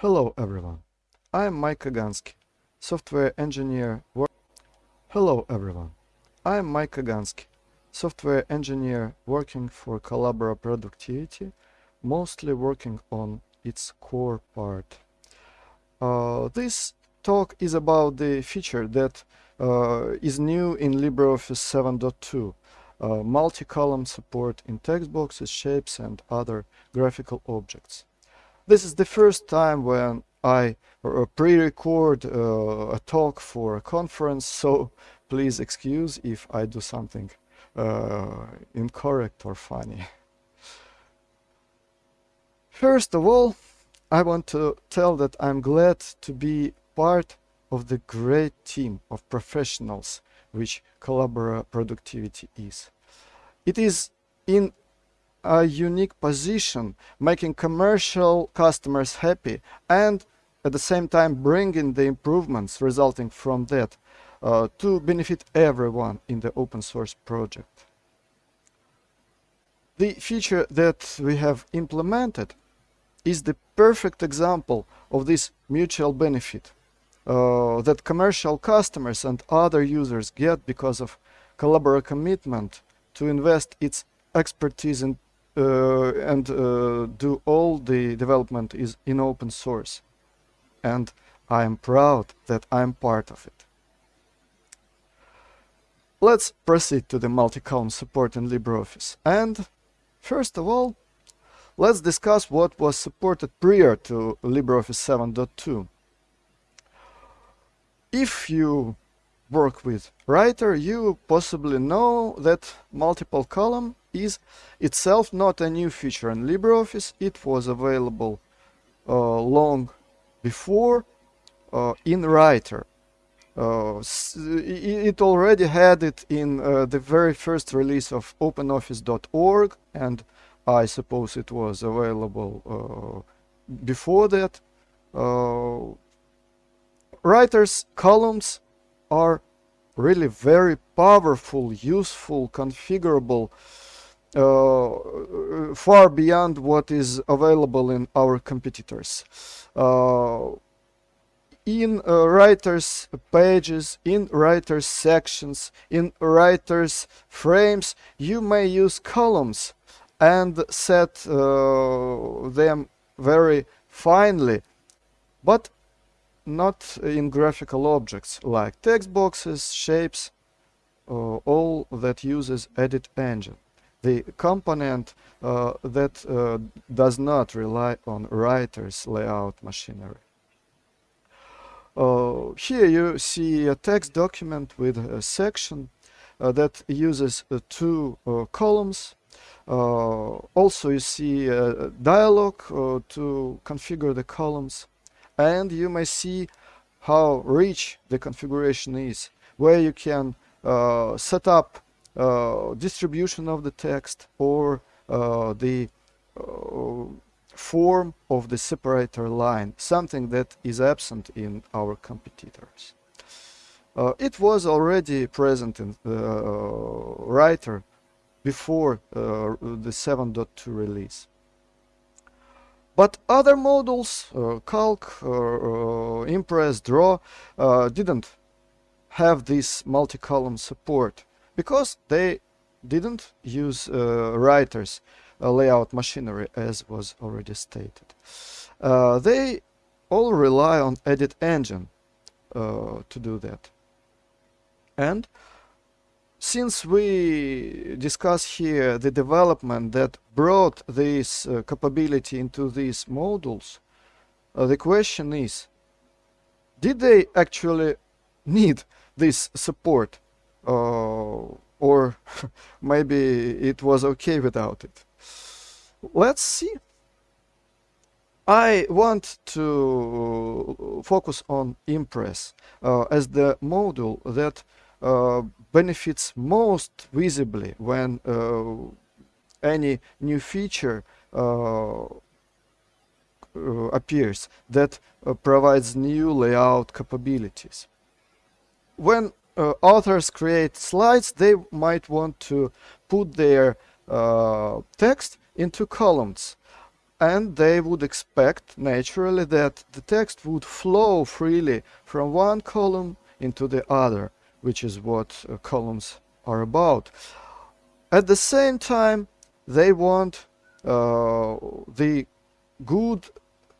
Hello everyone, I am Mike Kaganski, software engineer. Hello everyone, I am Mike Kaganski, software engineer working for Collabora Productivity, mostly working on its core part. Uh, this talk is about the feature that uh, is new in LibreOffice 7.2, uh, multi-column support in text boxes, shapes and other graphical objects. This is the first time when I uh, pre-record uh, a talk for a conference, so please excuse if I do something uh, incorrect or funny. First of all, I want to tell that I'm glad to be part of the great team of professionals which Collabora Productivity is. It is in a unique position, making commercial customers happy and at the same time bringing the improvements resulting from that uh, to benefit everyone in the open source project. The feature that we have implemented is the perfect example of this mutual benefit uh, that commercial customers and other users get because of Collabora commitment to invest its expertise in and uh, do all the development is in open source. And I am proud that I'm part of it. Let's proceed to the multi-column support in LibreOffice. And first of all, let's discuss what was supported prior to LibreOffice 7.2. If you work with Writer, you possibly know that multiple column is itself not a new feature in LibreOffice. It was available uh, long before uh, in Writer. Uh, it already had it in uh, the very first release of OpenOffice.org and I suppose it was available uh, before that. Uh, writers columns are really very powerful, useful, configurable, uh, far beyond what is available in our competitors. Uh, in uh, writers pages, in writers sections, in writers frames, you may use columns and set uh, them very finely, but not in graphical objects like text boxes, shapes, uh, all that uses edit engine. The component uh, that uh, does not rely on writer's layout machinery. Uh, here you see a text document with a section uh, that uses uh, two columns. also you see a dialog to configure the columns and you may see how rich the configuration is where you can uh, set up uh, distribution of the text or uh, the uh, form of the separator line something that is absent in our competitors. Uh, it was already present in the uh, writer before the 7.2 release. But other models, uh, Calc, uh, uh, Impress, Draw, didn't have this multi-column support because they didn't use writers layout machinery as was already stated. they all rely on edit engine uh, to do that. And since we discuss here the development that brought this uh, capability into these modules, uh, the question is, did they actually need this support? Uh, or maybe it was okay without it. Let's see. I want to focus on Impress uh, as the module that uh, benefits most visibly when uh, any new feature uh, appears that provides new layout capabilities. When uh, authors create slides, they might want to put their uh, text into columns. and they would expect naturally that the text would flow freely from one column into the other, which is what uh, columns are about. At the same time, they want uh, the good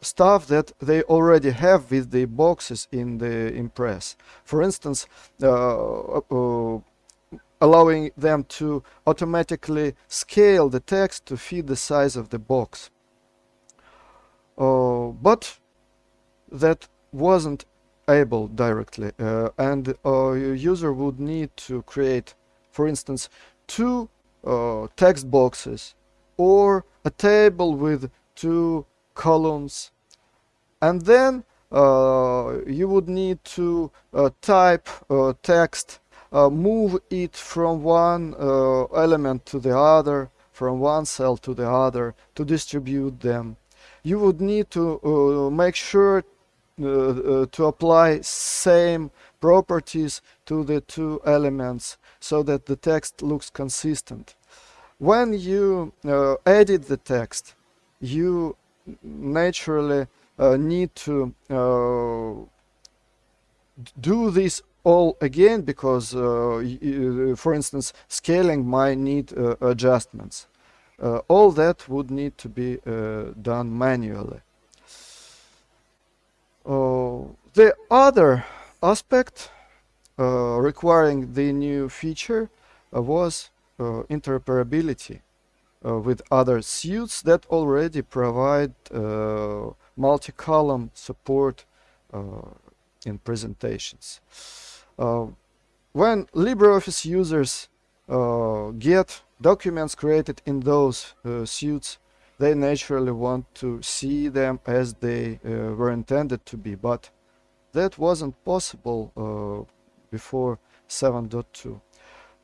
stuff that they already have with the boxes in the Impress. For instance, uh, uh, allowing them to automatically scale the text to fit the size of the box. Uh, but that wasn't able directly uh, and a user would need to create for instance two uh, text boxes or a table with two columns. And then uh, you would need to uh, type uh, text uh, move it from one uh, element to the other from one cell to the other to distribute them. You would need to uh, make sure to apply same properties to the two elements so that the text looks consistent. When you edit the text you naturally uh, need to uh, do this all again because uh, for instance scaling might need adjustments. All that would need to be done manually. The other aspect uh, requiring the new feature uh, was uh, with other suites that already provide multi-column support uh, in presentations. Uh, when LibreOffice users uh, get documents created in those suites, they naturally want to see them as they were intended to be, but that wasn't possible before 7.2.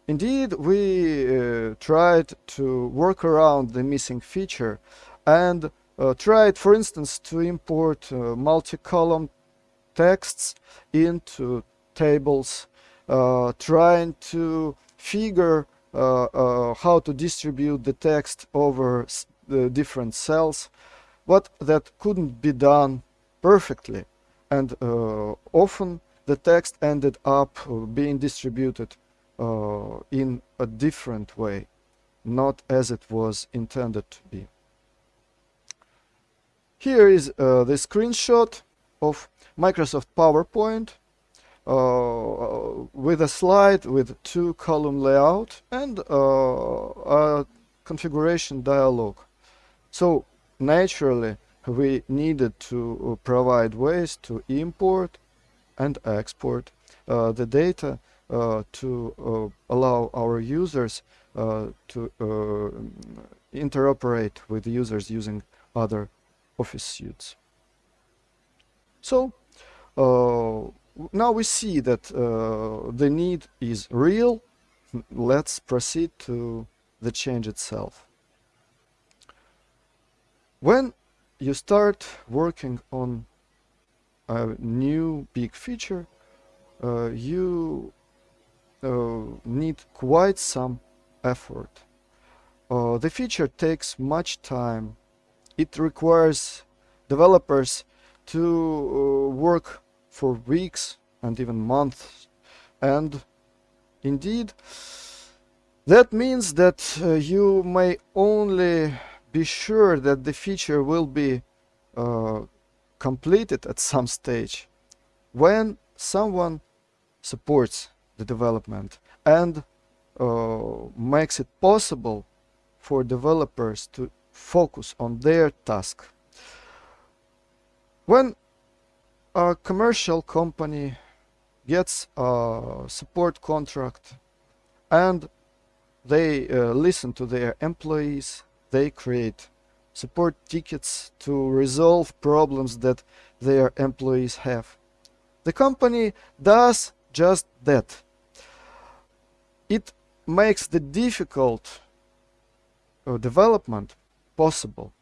Indeed, we uh, tried to work around the missing feature and uh, tried, for instance, to import uh, multi-column texts into tables, uh, trying to figure how to distribute the text over the different cells, but that couldn't be done perfectly. And often the text ended up being distributed uh, in a different way, not as it was intended to be. Here is uh, the screenshot of Microsoft PowerPoint uh, with a slide with two column layout and uh, a configuration dialog. So naturally we needed to provide ways to import and export uh, the data uh, to uh, allow our users to interoperate with users using other office suites. So uh, now we see that uh, the need is real. Let's proceed to the change itself. When you start working on a new big feature, uh, you uh, need quite some effort. Uh, the feature takes much time it requires developers to uh, work for weeks and even months and indeed that means that uh, you may only be sure that the feature will be uh, completed at some stage when someone supports the development and uh, makes it possible for developers to focus on their task. When a commercial company gets a support contract and they uh, listen to their employees, they create support tickets to resolve problems that their employees have. The company does just that. It makes the difficult uh, development possible,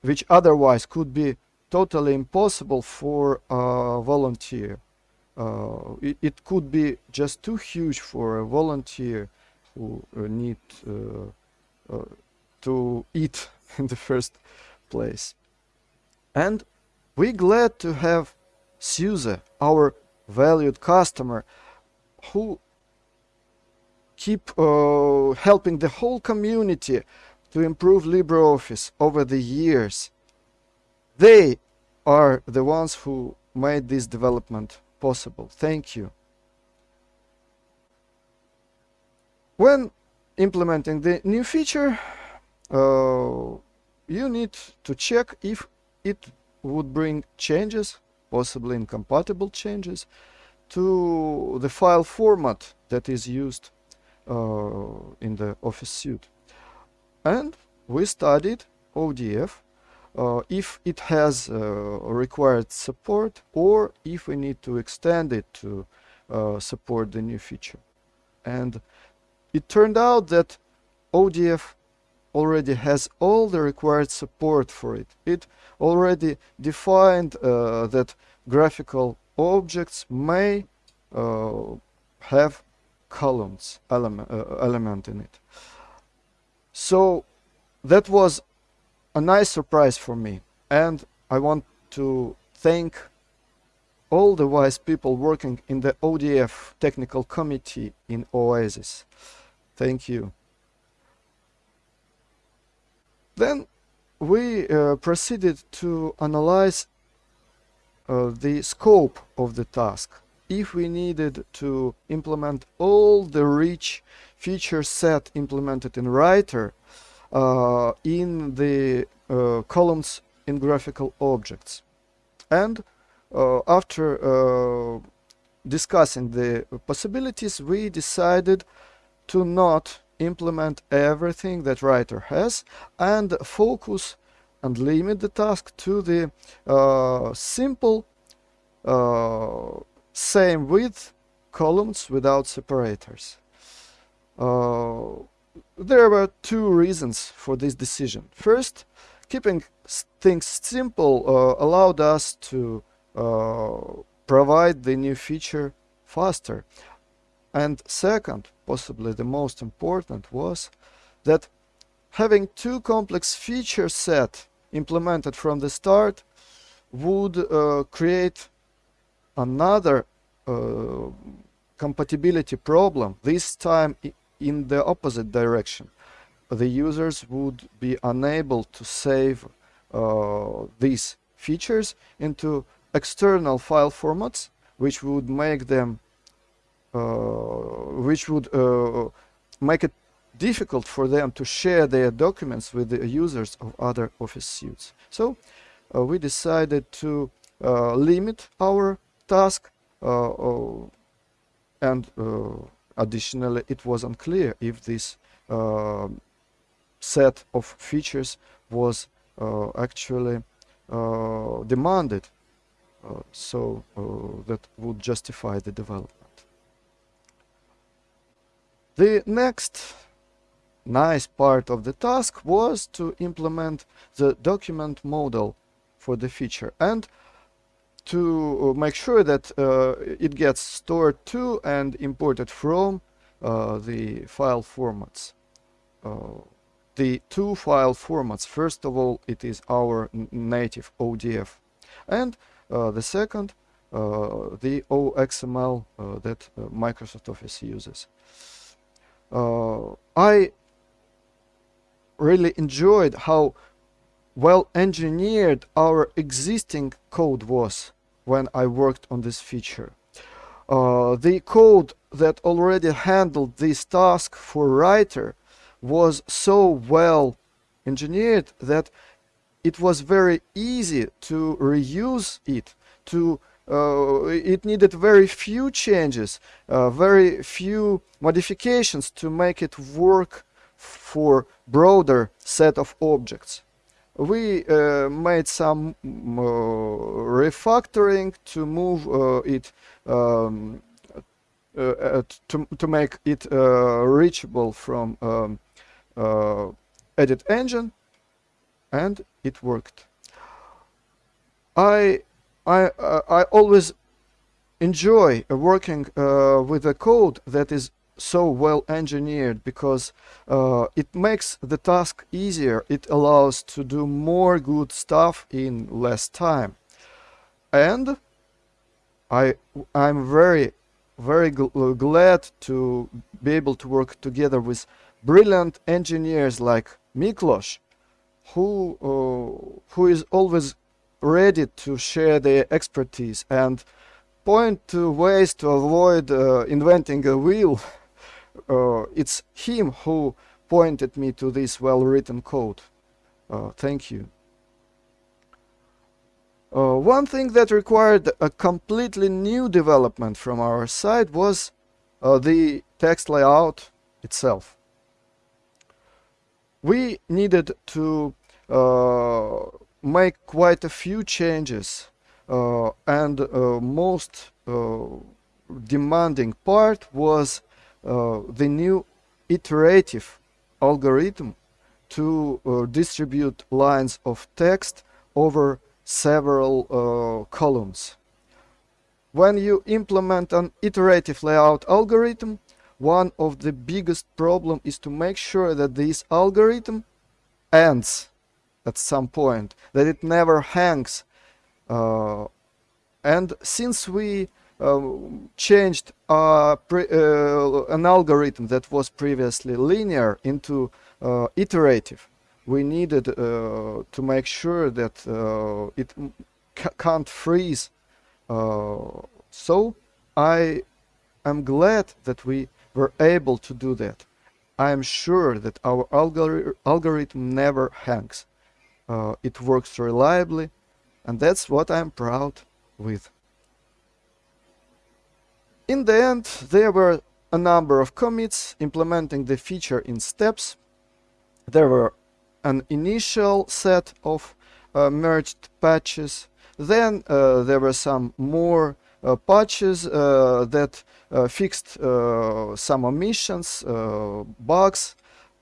which otherwise could be totally impossible for a volunteer. Uh, it, it, could be just too huge for a volunteer who uh, need uh, uh to eat in the first place. And we're glad to have SUSE, our valued customer, who keep uh, helping the whole community to improve LibreOffice over the years. They are the ones who made this development possible. Thank you. When implementing the new feature, uh, you need to check if it would bring changes, possibly incompatible changes, to the file format that is used uh, in the Office suite. And we studied ODF uh, if it has uh, required support or if we need to extend it to uh, support the new feature. And it turned out that ODF already has all the required support for it. It already defined uh, that graphical objects may uh, have columns element, uh, element in it. So that was a nice surprise for me and I want to thank all the wise people working in the ODF technical committee in OASIS. Thank you. Then we uh, proceeded to analyze uh, the scope of the task. If we needed to implement all the rich feature set implemented in Writer uh, in the uh, columns in graphical objects. And uh, after uh, discussing the possibilities, we decided to not implement everything that writer has and focus and limit the task to the uh, simple uh, same width columns without separators. Uh, there were two reasons for this decision. First, keeping things simple uh, allowed us to uh, provide the new feature faster. And second, possibly the most important, was that having two complex feature set implemented from the start would uh, create another uh, compatibility problem, this time in the opposite direction. The users would be unable to save uh, these features into external file formats, which would make them, which would uh, make it difficult for them to share their documents with the users of other Office suites. So uh, we decided to uh, limit our task uh, and additionally it was unclear if this set of features was actually demanded uh, so uh, that would justify the development. The next nice part of the task was to implement the document model for the feature and to uh, make sure that uh, it gets stored to and imported from uh, the file formats. Uh, the two file formats, first of all, it is our native ODF and uh, the second, uh, the OXML that Microsoft Office uses. I really enjoyed how well engineered our existing code was when I worked on this feature. Uh, the code that already handled this task for writer was so well engineered that it was very easy to reuse it to uh, it needed very few changes uh, very few modifications to make it work for broader set of objects we uh, made some uh, refactoring to move uh, it um, uh, to, to make it reachable from um, edit engine and it worked. I I uh, I always enjoy uh, working uh, with a code that is so well engineered because uh, it makes the task easier. It allows to do more good stuff in less time. And I, I'm very, very gl uh, glad to be able to work together with brilliant engineers like Miklos, who, uh, who is always ready to share their expertise and point to ways to avoid uh, inventing a wheel. Uh, it's him who pointed me to this well-written code. Uh, thank you. Uh, one thing that required a completely new development from our side was uh, the text layout itself. We needed to uh, make quite a few changes uh, and uh, most uh, demanding part was uh, the new iterative algorithm to uh, distribute lines of text over several uh, columns. When you implement an iterative layout algorithm, one of the biggest problem is to make sure that this algorithm ends at some point, that it never hangs. Uh, and since we uh, changed uh, an algorithm that was previously linear into uh, iterative, we needed uh, to make sure that uh, it can't freeze. Uh, so I am glad that we were able to do that. I am sure that our algori algorithm never hangs. Uh, it works reliably, and that's what I'm proud with. In the end, there were a number of commits implementing the feature in steps. There were an initial set of uh, merged patches. Then uh, there were some more uh, patches uh, that uh, fixed uh, some omissions, bugs,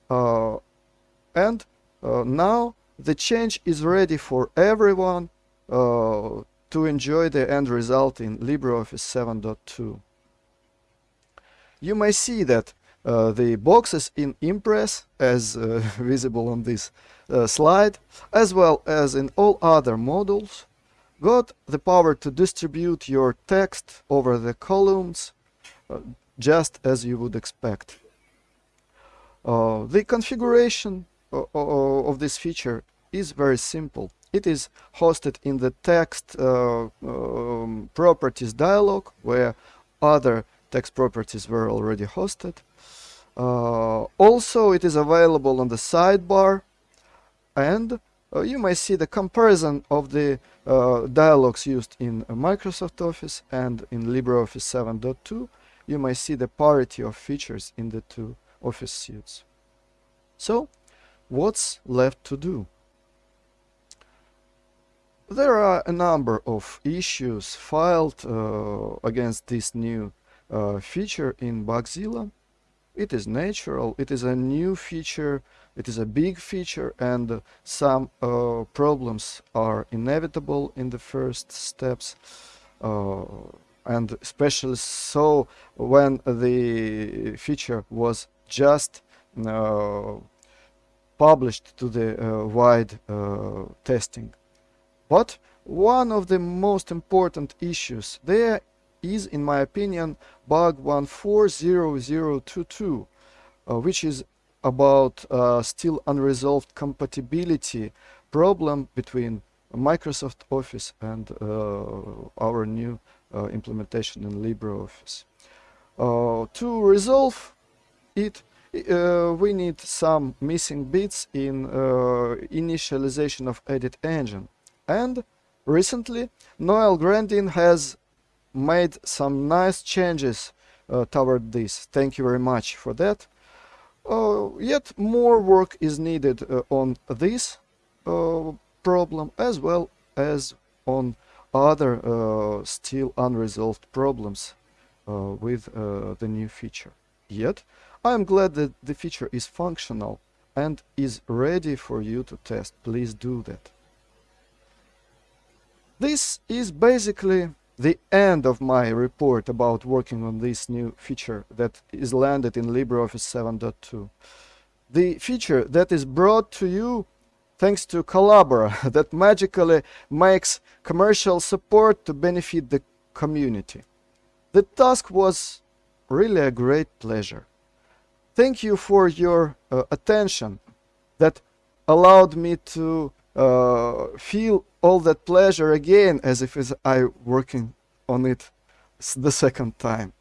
and now the change is ready for everyone to enjoy the end result in LibreOffice 7.2. You may see that uh, the boxes in Impress, as uh, visible on this uh, slide, as well as in all other modules, got the power to distribute your text over the columns uh, just as you would expect. Uh, the configuration uh, of this feature is very simple. It is hosted in the text um, properties dialog where other text properties were already hosted. Uh, also, it is available on the sidebar and uh, you may see the comparison of the uh, dialogues used in Microsoft Office and in LibreOffice 7.2. You may see the parity of features in the two Office suites. So, what's left to do? There are a number of issues filed uh, against this new uh, feature in Bugzilla it is natural, it is a new feature, it is a big feature and some uh, problems are inevitable in the first steps. Uh, and especially so when the feature was just uh, published to the uh, wide uh, testing. But one of the most important issues there is, in my opinion, bug 140022, uh, which is about uh, still unresolved compatibility problem between Microsoft Office and uh, our new uh, implementation in LibreOffice. To resolve it, uh, we need some missing bits in initialization of edit engine. And recently, Noel Grandin has made some nice changes uh, toward this. Thank you very much for that. Uh, yet more work is needed uh, on this uh, problem as well as on other uh, still unresolved problems uh, with the new feature. Yet, I am glad that the feature is functional and is ready for you to test. Please do that. This is basically the end of my report about working on this new feature that is landed in LibreOffice 7.2. The feature that is brought to you thanks to Collabora that magically makes commercial support to benefit the community. The task was really a great pleasure. Thank you for your uh, attention that allowed me to uh, feel all that pleasure again as if I working on it the second time.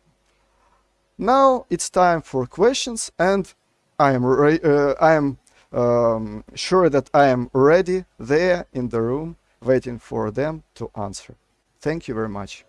Now it's time for questions and I am, uh, I am um, sure that I am ready there in the room waiting for them to answer. Thank you very much.